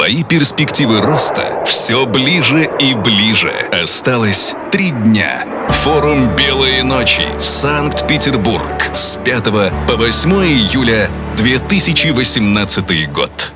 Твои перспективы роста все ближе и ближе. Осталось три дня. Форум «Белые ночи. Санкт-Петербург» с 5 по 8 июля 2018 год.